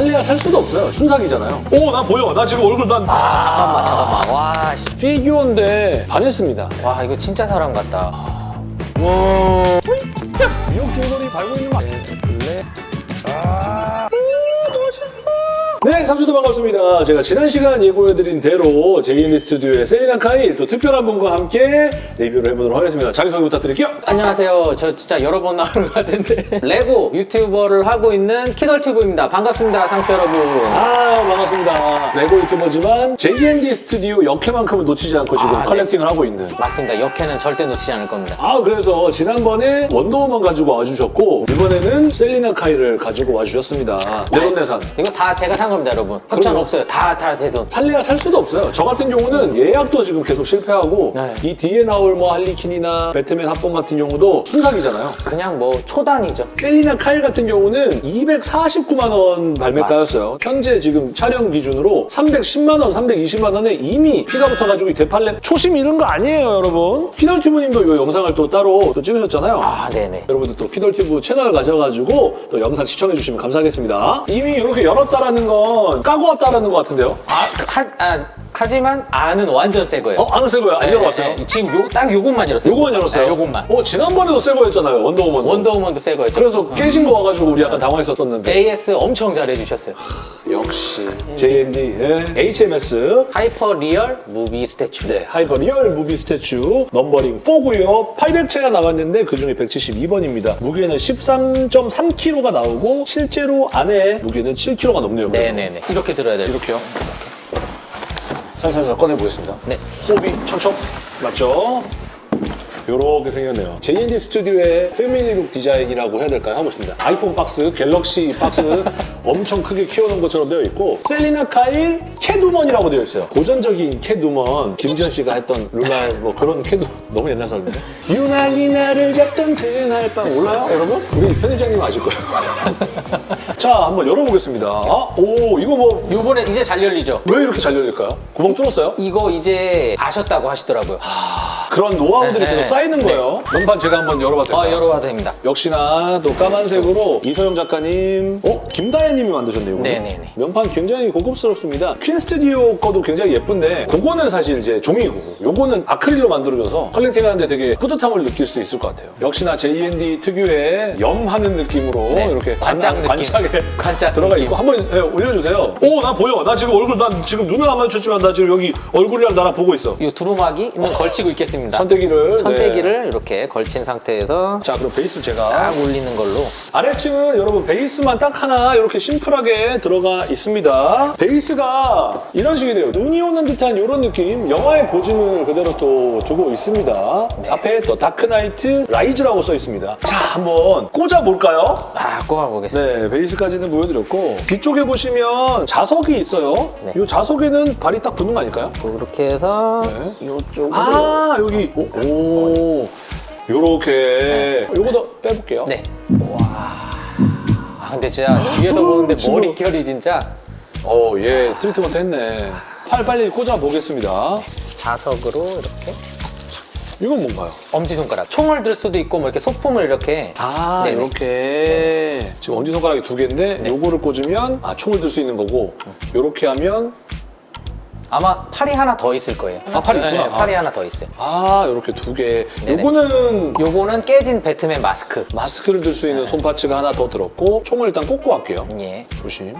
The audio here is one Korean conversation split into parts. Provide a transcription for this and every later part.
살래야 살 수도 없어요. 순삭이잖아요. 오, 나 보여. 나 지금 얼굴 난 잠깐만 잠깐만 와, 씨. 피규어인데 반했습니다. 와 이거 진짜 사람 같다 와. 미역 중돌이 달고 있는 거 아니에요? 블랙. 아. 네, 상추들 반갑습니다. 제가 지난 시간 예고해드린 대로 JND 스튜디오의 셀리나 카일 또 특별한 분과 함께 리뷰를 해보도록 하겠습니다. 자기소개 부탁드릴게요. 안녕하세요 저 진짜 여러 번 나오는 것 같은데 레고 유튜버를 하고 있는 키덜튜브입니다 반갑습니다 상추 여러분 아, 반갑습니다. 레고 유튜버지만 JND 스튜디오 여캐만큼은 놓치지 않고 지금 아, 네. collecting을 하고 있는 맞습니다 여캐는 절대 놓치지 않을 겁니다 아 그래서 지난번에 원더우먼 가지고 와주셨고 이번에는 셀리나 카일을 가지고 와주셨습니다. 내돈내산. 이거 다 제가 산 겁니다 여러분 협찬 그럼요. 없어요 다다 제 돈 살래야 살 수도 없어요. 저 같은 경우는 예약도 지금 계속 실패하고 네. 이 뒤에 나올 뭐 할리퀸이나 배트맨 합본 같은 경우도 순삭이잖아요. 그냥 뭐 초단이죠 셀리나 카일 같은 경우는 249만 원 발매가였어요. 현재 지금 촬영 기준으로 310만 원, 320만 원에 이미 피가 붙어가지고 이 되팔렘 초심 잃은 거 아니에요, 여러분. 키덜튜브님도 이 영상을 또 따로 또 찍으셨잖아요. 아 네네 여러분들 또 키덜튜브 채널 가셔가지고 또 영상 시청해주시면 감사하겠습니다. 이미 이렇게 열었다라는 건 까고 왔다라는 것 같은데요? 아, 하, 아 하지만 안은 완전 새 거예요 어? 안 오세요? 안 네, 열어봤어요? 네, 지금 요, 딱 요것만 열었어요 요거만 열었어요? 네, 요것만 어, 지난번에도 새 거였잖아요, 원더우먼. 원더우먼도 새 거였죠 그래서 깨진 거 와가지고 우리 약간 당황했었었는데. AS 엄청 잘해주셨어요 역시 JND, 네. HMS, hyper real movie statue 네, hyper real movie statue numbering 4고요. 800체가 나갔는데 그중에 172번입니다. 무게는 13.3kg가 나오고 실제로 안에 무게는 7kg가 넘네요. 네네네 이렇게 들어야 돼요 이렇게요. 살살살 꺼내보겠습니다. 네. 호흡이 척척 맞죠? 요렇게 생겼네요. JND 스튜디오의 family look 디자인이라고 해야 될까요? 하고 있습니다. 아이폰 박스, 갤럭시 박스 엄청 크게 키워놓은 것처럼 되어 있고 셀리나 카일 캣우먼이라고 되어 있어요. 고전적인 캣우먼, 김지현 씨가 했던 룰라의 뭐 그런 캣우먼 너무 옛날 사람인데 유난히 나를 잡던 그날 밤 몰라요 여러분? 우리 편집장님 아실 거예요. 자 한번 열어보겠습니다. 아, 오 이거 뭐왜 요번에 이제 잘 열리죠? 이렇게 잘 열릴까요? 구멍 뚫었어요? 이거 이제 아셨다고 하시더라고요 그런 노하우들이 네, 계속 네. 쌓이는 거예요. 면판 제가 한번 열어봐도 될까요? 어 열어봐도 됩니다 역시나 또 까만색으로 이소영 작가님, 어? 김다혜님이 만드셨네요. 네네네. 면판 굉장히 고급스럽습니다. 퀸 스튜디오 거도 굉장히 예쁜데 그거는 사실 이제 종이고 요거는 아크릴로 만들어져서 collecting 하는데 되게 뿌듯함을 느낄 수 있을 것 같아요. 역시나 JND 특유의 염하는 느낌으로 네. 이렇게 관짝 느낌. 관짝에 관짝 들어가 느낌. 있고 한번 예, 올려주세요. 오, 나 보여. 나 지금 얼굴, 난 지금 눈을 안 마주쳤지만 나 지금 여기 얼굴이랑 나랑 보고 있어. 이 두루마기는 걸치고 있겠습니다 천때기를. 천때기를 이렇게 걸친 상태에서 자, 그럼 베이스 제가 딱 올리는 걸로 아래층은 여러분 베이스만 딱 하나 이렇게 심플하게 들어가 있습니다. 베이스가 이런 식이 돼요. 눈이 오는 듯한 이런 느낌, 영화의 고증을 그대로 또 두고 있습니다. 앞에 또 다크나이트 라이즈라고 써 있습니다. 자, 한번 꽂아볼까요? 아 꼽아보겠습니다 네, 베이스까지는 보여드렸고 뒤쪽에 보시면 자석이 있어요. 네. 이 자석에는 발이 딱 붙는 거 아닐까요? 이렇게 해서 네. 이쪽으로 아, 여기 오, 오 요렇게 요거도 빼볼게요. 네. 와. 아 근데 진짜 뒤에서 보는데 친구. 머릿결이 진짜 어, 얘 트리트먼트 했네. 팔 빨리 꽂아 보겠습니다. 자석으로 이렇게 이건 뭔가요? 엄지손가락 총을 들 수도 있고 뭐 이렇게 소품을 이렇게 아, 네네. 이렇게 지금 엄지손가락이 두 개인데 네. 요거를 꽂으면 아, 총을 들 수 있는 거고 요렇게 하면 아마 팔이 하나 더 있을 거예요. 아, 팔이 있구나. 네, 팔이 하나 더 있어요. 아, 요렇게 두 개. 네네. 요거는 요거는 깨진 배트맨 마스크. 마스크를 들 수 있는 네. 손파츠가 하나 더 들었고 총을 일단 꽂고 갈게요. 예. 조심.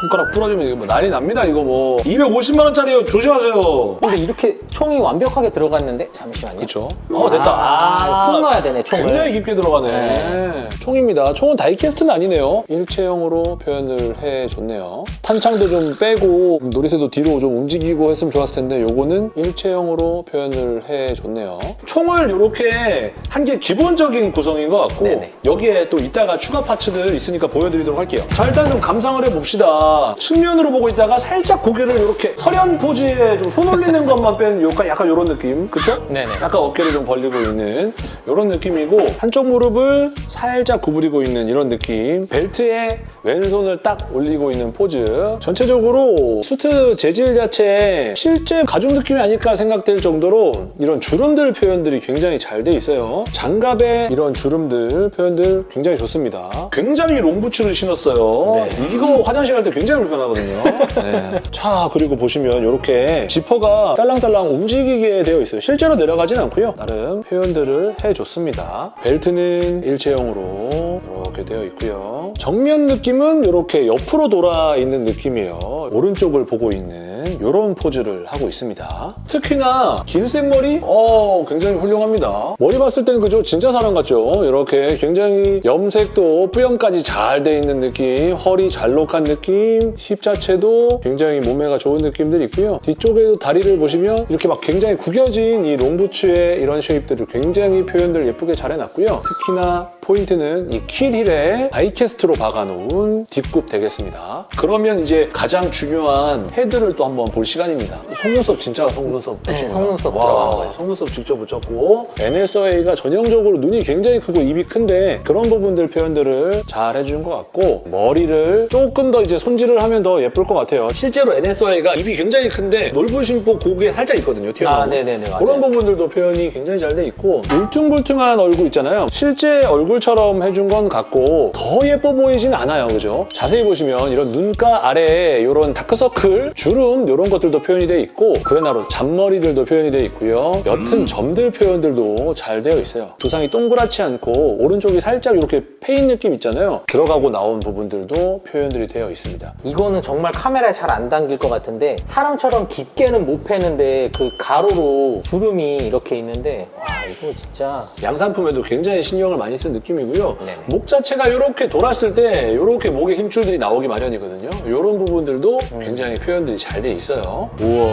손가락 부러지면 이거 뭐 난리 납니다. 이거 뭐 250만 원짜리요. 조심하세요. 근데 이렇게 총이 완벽하게 들어갔는데 잠시만요. 그렇죠. 어 됐다. 아, 훅 넣어야 되네, 총을. 굉장히 깊게 들어가네. 네. 총입니다. 총은 다이캐스트는 아니네요. 일체형으로 표현을 해줬네요. 탄창도 좀 빼고 놀이새도 뒤로 좀 움직이고 했으면 좋았을 텐데 요거는 일체형으로 표현을 해줬네요. 총을 이렇게 한게 기본적인 구성인 것 같고 네네. 여기에 또 이따가 추가 파츠들 있으니까 보여드리도록 할게요. 자 일단 좀 감상을 해봅시다. 보니까 측면으로 보고 있다가 살짝 고개를 이렇게 서련 포즈에 좀 손 올리는 것만 뺀 약간, 약간 이런 느낌. 그쵸? 네네. 약간 어깨를 좀 벌리고 있는 이런 느낌이고 한쪽 무릎을 살짝 구부리고 있는 이런 느낌. 벨트에 왼손을 딱 올리고 있는 포즈. 전체적으로 수트 재질 자체에 실제 가죽 느낌이 아닐까 생각될 정도로 이런 주름들 표현들이 굉장히 잘 돼 있어요. 장갑에 이런 주름들 표현들 굉장히 좋습니다. 굉장히 롱부츠를 신었어요. 네. 이거 화장실 갈 때 굉장히 불편하거든요. 네. 자, 그리고 보시면 이렇게 지퍼가 딸랑딸랑 움직이게 되어 있어요. 실제로 내려가진 않고요. 나름 표현들을 해줬습니다. 벨트는 일체형으로 이렇게 되어 있고요. 정면 느낌은 이렇게 옆으로 돌아 있는 느낌이에요. 오른쪽을 보고 있는 이런 포즈를 하고 있습니다. 특히나 긴 생머리? 어, 굉장히 훌륭합니다. 머리 봤을 때는 그죠? 진짜 사람 같죠? 이렇게 굉장히 염색도 뿌염까지 잘 돼 있는 느낌, 허리 잘록한 느낌, 힙 자체도 굉장히 몸매가 좋은 느낌들이 있고요. 뒤쪽에도 다리를 보시면 이렇게 막 굉장히 구겨진 이 롱부츠의 이런 쉐입들을 굉장히 표현들 예쁘게 잘 해놨고요. 특히나 포인트는 이 킬힐에 다이캐스트로 박아놓은 뒷굽 되겠습니다. 그러면 이제 가장 중요한 헤드를 또 한번 볼 시간입니다. 속눈썹 진짜 속눈썹 네, 붙인 거예요. 속눈썹 들어간 거예요. 속눈썹 직접 붙였고 NSA가 전형적으로 눈이 굉장히 크고 입이 큰데 그런 부분들 표현들을 잘 해준 것 같고 머리를 조금 더 이제 손질을 하면 더 예쁠 것 같아요. 실제로 앤 해서웨이가 입이 굉장히 큰데 넓으신보 고개 살짝 있거든요. 튀어나오고. 아, 네네네, 맞아요. 그런 부분들도 표현이 굉장히 잘 돼 있고 울퉁불퉁한 얼굴 있잖아요. 실제 얼굴 처럼 해준 건 같고 더 예뻐 보이진 않아요. 그죠? 자세히 보시면 이런 눈가 아래에 이런 다크서클, 주름 이런 것들도 표현이 돼 있고 그야나로 잔머리들도 표현이 돼 있고요. 옅은 점들 표현들도 잘 되어 있어요. 두상이 동그랗지 않고 오른쪽이 살짝 이렇게 패인 느낌 있잖아요. 들어가고 나온 부분들도 표현들이 되어 있습니다. 이거는 정말 카메라에 잘 안 담길 것 같은데 사람처럼 깊게는 못 패는데 그 가로로 주름이 이렇게 있는데 와 이거 진짜 양산품에도 굉장히 신경을 많이 쓴 느낌이고요. 네네. 목 자체가 이렇게 돌았을 때 이렇게 목에 힘줄들이 나오기 마련이거든요. 이런 부분들도 굉장히 표현들이 잘 돼 있어요. 우와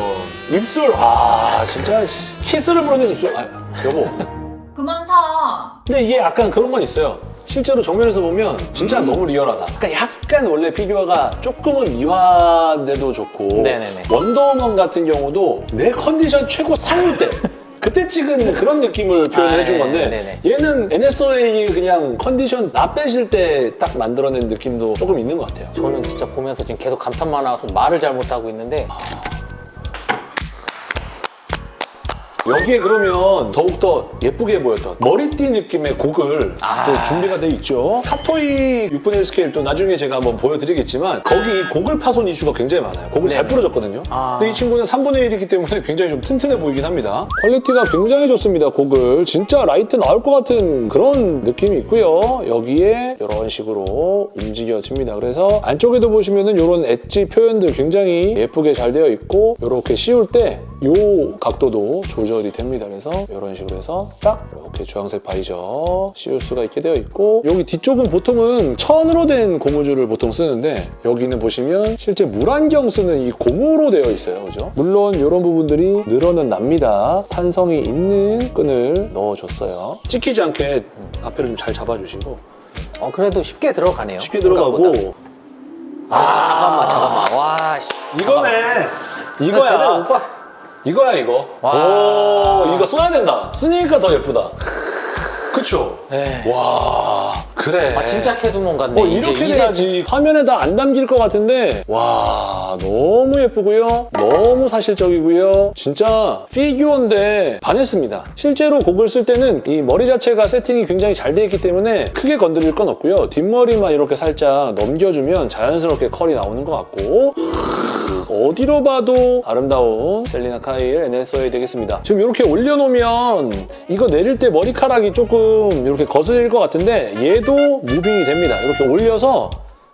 입술 아 진짜 키스를 부르는 입술 아 여보 그만 사. 근데 이게 약간 그런 건 있어요. 실제로 정면에서 보면 진짜 너무 리얼하다. 그러니까 약간 원래 피규어가 조금은 미화돼도 좋고 네네네. 원더우먼 같은 경우도 내 컨디션 최고 상일 때 그때 찍은 그런 느낌을 표현해 아, 준 건데 네네. 얘는 앤 해서웨이 그냥 컨디션 나쁘실 때 딱 만들어낸 느낌도 조금 있는 것 같아요. 저는 진짜 보면서 지금 계속 감탄만 나와서 말을 잘 못하고 있는데 여기에 그러면 더욱더 예쁘게 보였던 머리띠 느낌의 고글 아. 또 준비가 돼 있죠. 핫토이 6분의 1 스케일 또 나중에 제가 한번 보여드리겠지만 거기 고글 파손 이슈가 굉장히 많아요. 고글 잘 네네. 부러졌거든요. 아. 근데 이 친구는 3분의 1이기 때문에 굉장히 좀 튼튼해 보이긴 합니다. 퀄리티가 굉장히 좋습니다. 고글 진짜 라이트 나올 것 같은 그런 느낌이 있고요. 여기에 이런 식으로 움직여집니다. 그래서 안쪽에도 보시면 은 이런 엣지 표현들 굉장히 예쁘게 잘 되어 있고 이렇게 씌울 때 이 각도도 조절이 됩니다. 그래서 이런 식으로 해서 딱 이렇게 주황색 바이저 씌울 수가 있게 되어 있고 여기 뒤쪽은 보통은 천으로 된 고무줄을 보통 쓰는데 여기는 보시면 실제 물안경 쓰는 이 고무로 되어 있어요. 그죠? 물론 이런 부분들이 늘어는 납니다. 탄성이 있는 끈을 넣어줬어요. 찍히지 않게 앞에를 좀 잘 잡아주시고 어 그래도 쉽게 들어가네요 쉽게 생각보다. 들어가고 아, 잠깐만 잠깐만 와 씨 이거네 이거야 제대로 못 봐. 이거야 이거? 와. 오 이거 써야 된다. 쓰니까 더 예쁘다. 그쵸? 네. 와 그래. 아 진짜 캐두몬 같네. 어, 이렇게 이제 돼야지 화면에다 안 담길 것 같은데. 와. 너무 예쁘고요. 너무 사실적이고요. 진짜 피규어인데 반했습니다. 실제로 곡을 쓸 때는 이 머리 자체가 세팅이 굉장히 잘 돼 있기 때문에 크게 건드릴 건 없고요. 뒷머리만 이렇게 살짝 넘겨주면 자연스럽게 컬이 나오는 것 같고 어디로 봐도 아름다운 셀리나 카일 NSA 되겠습니다. 지금 이렇게 올려놓으면 이거 내릴 때 머리카락이 조금 이렇게 거슬릴 것 같은데 얘도 무빙이 됩니다. 이렇게 올려서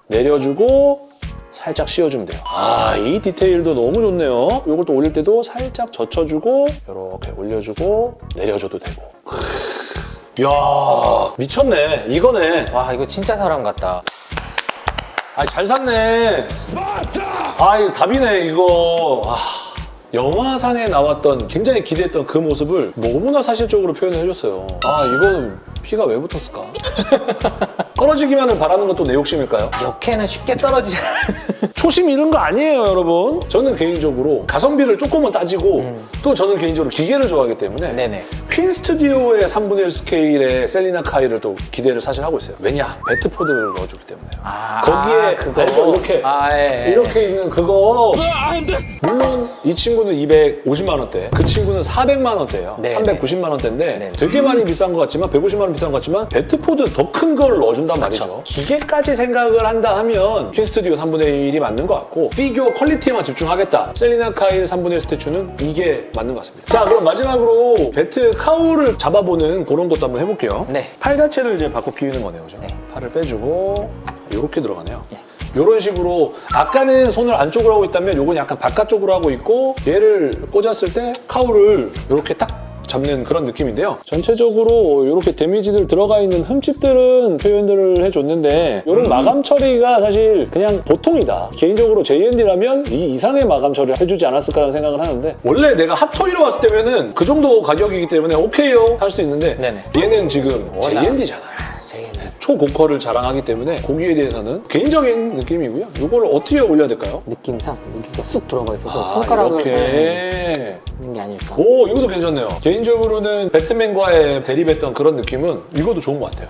내려주고 살짝 씌워주면 돼요. 아, 이 디테일도 너무 좋네요. 이걸 또 올릴 때도 살짝 젖혀주고 이렇게 올려주고 내려줘도 되고. 이야, 미쳤네. 이거네. 와 이거 진짜 사람 같다 아, 잘 샀네. 아, 이거 답이네, 이거. 아, 영화상에 나왔던 굉장히 기대했던 그 모습을 너무나 사실적으로 표현을 해줬어요. 아 이거는 피가 왜 붙었을까? 떨어지기만을 바라는 것도 내 욕심일까요? 역해는 쉽게 떨어지지 않아요. 초심 잃은 거 아니에요, 여러분. 저는 개인적으로 가성비를 조금만 따지고 또 저는 개인적으로 기계를 좋아하기 때문에 음. 네네. 퀸 스튜디오의 3분의 1 스케일의 셀리나 카이를 또 기대를 사실 하고 있어요. 왜냐? 배트포드를 넣어주기 때문에요. 아, 거기에 그거. 알죠? 이렇게 아, 예, 예. 이렇게 있는 그거 물론 이 친구는 250만 원대 그 친구는 400만 원대예요 네, 390만 원대인데 네. 되게 많이 비싼 것 같지만 150만 원 비싼 것 같지만 배트포드 더 큰 걸 넣어준단 말이죠 기계까지 생각을 한다 하면 퀸 스튜디오 3분의 1이 맞는 것 같고 피규어 퀄리티에만 집중하겠다 셀리나 카일 3분의 1 statue는 이게 맞는 것 같습니다 자 그럼 마지막으로 배트 cowl을 잡아보는 그런 것도 한번 해볼게요 네. 팔 자체를 이제 바꿔 끼우는 거네요. 그죠? 네. 팔을 빼주고 이렇게 들어가네요. 이런 식으로 아까는 손을 안쪽으로 하고 있다면 이건 약간 바깥쪽으로 하고 있고 얘를 꽂았을 때 카우를 이렇게 딱 잡는 그런 느낌인데요. 전체적으로 이렇게 데미지들 들어가 있는 흠집들은 표현들을 해줬는데 이런 마감 처리가 사실 그냥 보통이다. 개인적으로 JND라면 이 이상의 마감 처리를 해주지 않았을까라는 생각을 하는데 원래 내가 핫토이로 왔을 때면은 그 정도 가격이기 때문에 오케이요 할 수 있는데 네네. 얘는 지금 JND잖아요. 초고퀄을 자랑하기 때문에 고기에 대해서는 개인적인 느낌이고요. 이걸 어떻게 올려야 될까요? 느낌상 여기가 쑥 들어가 있어서 아, 손가락을 이렇게. 네, 하는 게 아닐까. 오, 이것도 괜찮네요. 개인적으로는 배트맨과의 대립했던 그런 느낌은 이것도 좋은 것 같아요.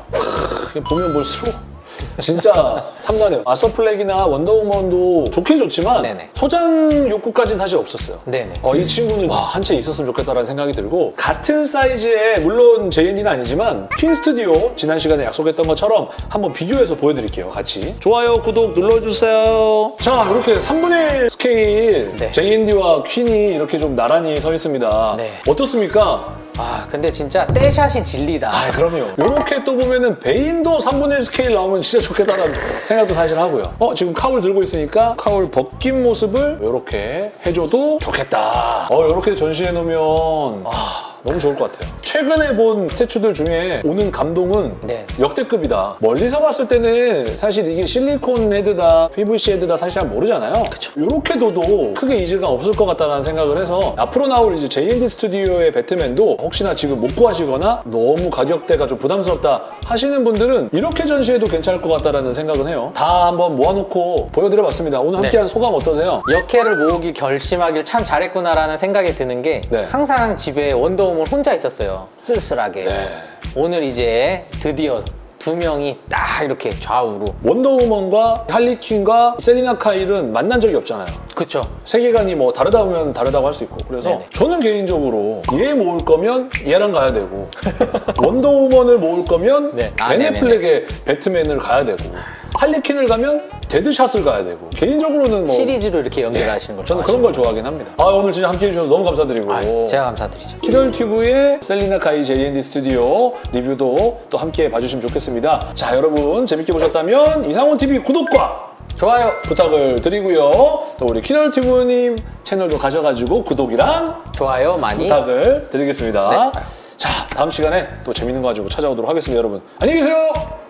보면 볼수록 진짜 탐나네요. 아서플렉이나 원더우먼도 좋긴 좋지만 네네. 소장 욕구까지는 사실 없었어요. 네네. 어, 이 친구는 한 채 있었으면 좋겠다라는 생각이 들고 같은 사이즈의 물론 JND는 아니지만 퀸 스튜디오 지난 시간에 약속했던 것처럼 한번 비교해서 보여드릴게요 같이 좋아요 구독 눌러주세요 자 이렇게 3분의 1 스케일 네. JND와 퀸이 이렇게 좀 나란히 서 있습니다 네. 어떻습니까? 아 근데 진짜 떼샷이 진리다. 아 그럼요. 이렇게 또 보면은 베인도 3분의 1 스케일 나오면 진짜 좋겠다는 생각도 사실 하고요. 어 지금 cowl 들고 있으니까 cowl 벗긴 모습을 이렇게 해줘도 좋겠다. 어 이렇게 전시해 놓으면 아 너무 좋을 것 같아요 최근에 본 statue들 중에 오는 감동은 네. 역대급이다 멀리서 봤을 때는 사실 이게 실리콘 헤드다 PVC 헤드다 사실 잘 모르잖아요 이렇게 둬도 크게 이질감 없을 것 같다는 생각을 해서 앞으로 나올 이제 JND 스튜디오의 배트맨도 혹시나 지금 못 구하시거나 너무 가격대가 좀 부담스럽다 하시는 분들은 이렇게 전시해도 괜찮을 것 같다는 생각은 해요 다 한번 모아놓고 보여드려봤습니다 오늘 네. 함께한 소감 어떠세요? 역해를 모으기 결심하길 참 잘했구나라는 생각이 드는 게 네. 항상 집에 원더 우먼 혼자 있었어요. 쓸쓸하게. 네. 오늘 이제 드디어 두 명이 딱 이렇게 좌우로. 원더우먼과 할리퀸과 셀리나 카일은 만난 적이 없잖아요 그쵸? 세계관이 뭐 다르다면 다르다고 할 수 있고 그래서 네네. 저는 개인적으로 얘 모을 거면 얘랑 가야 되고 원더우먼을 모을 거면 네. 아, 베네플렉의 배트맨을 가야 되고 할리퀸을 가면 데드샷을 가야 되고 개인적으로는 뭐 시리즈로 이렇게 연결하시는 걸 저는 그런 걸 좋아하긴 합니다 아 오늘 진짜 함께해 주셔서 너무 감사드리고 아, 제가 감사드리죠. 키덜튜브의 셀리나 카이 JND 스튜디오 리뷰도 또 함께 봐주시면 좋겠습니다 자 여러분 재밌게 보셨다면 이상훈TV 구독과 좋아요. 부탁을 드리고요. 또 우리 키널튜브님 채널도 가셔가지고 구독이랑 좋아요 많이. 부탁을 드리겠습니다. 네. 자, 다음 시간에 또 재밌는 거 가지고 찾아오도록 하겠습니다, 여러분. 안녕히 계세요!